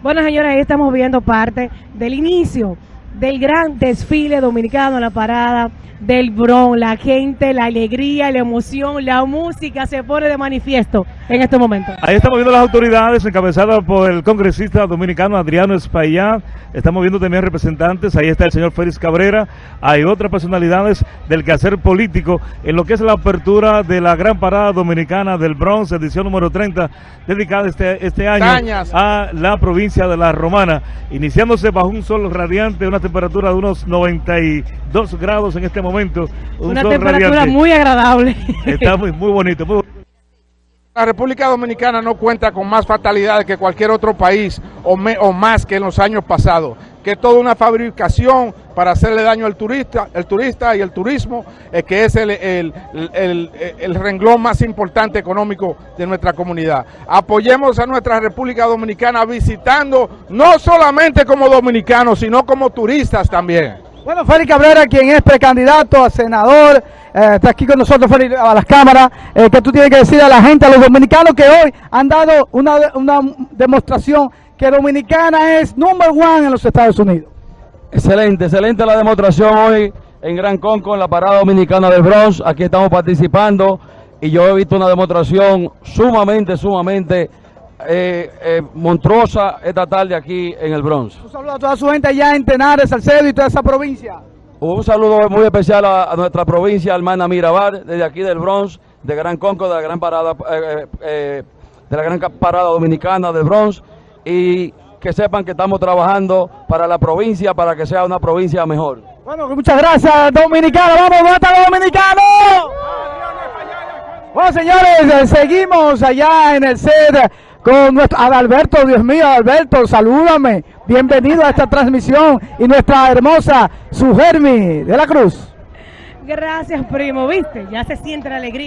Bueno, señores, ahí estamos viendo parte del inicio del gran desfile dominicano en la parada del Bron. La gente, la alegría, la emoción, la música se pone de manifiesto en este momento. Ahí estamos viendo las autoridades encabezadas por el congresista dominicano Adriano Espaillá. Estamos viendo también representantes. Ahí está el señor Félix Cabrera. Hay otras personalidades del quehacer político en lo que es la apertura de la gran parada dominicana del Bronx, edición número 30, dedicada este, este año Cañas. a la provincia de La Romana, iniciándose bajo un sol radiante, una temperatura de unos 92 grados en este momento. Un Una temperatura radiante. muy agradable. Está muy, muy bonito. muy bonito. La República Dominicana no cuenta con más fatalidades que cualquier otro país o, me- o más que en los años pasados, que es toda una fabricación para hacerle daño al turista, el turista y el turismo, eh, que es el, el- renglón más importante económico de nuestra comunidad. Apoyemos a nuestra República Dominicana visitando no solamente como dominicanos, sino como turistas también. Bueno, Félix Cabrera, quien es precandidato a senador, eh, está aquí con nosotros Félix, a las cámaras, eh, que tú tienes que decir a la gente, a los dominicanos que hoy han dado una, una demostración que Dominicana es number one en los Estados Unidos. Excelente, excelente la demostración hoy en Gran Conco, en la parada dominicana del Bronx. Aquí estamos participando y yo he visto una demostración sumamente, sumamente eh, eh, monstruosa esta tarde aquí en el Bronx. Un saludo a toda su gente allá en Tenares, Salcedo y toda esa provincia. Un saludo muy especial a, a nuestra provincia hermana Mirabal, desde aquí del Bronx, de Gran Conco, de la gran parada, eh, eh, de la gran parada dominicana del Bronx, y que sepan que estamos trabajando para la provincia, para que sea una provincia mejor. Bueno, muchas gracias, Dominicano. Vamos, ¿dónde están los dominicanos? Bueno, señores, seguimos allá en el set con nuestro Adalberto, Dios mío, Adalberto, salúdame. Bienvenido a esta transmisión y nuestra hermosa Sugermi de la Cruz. Gracias, primo, ¿viste? Ya se siente la alegría.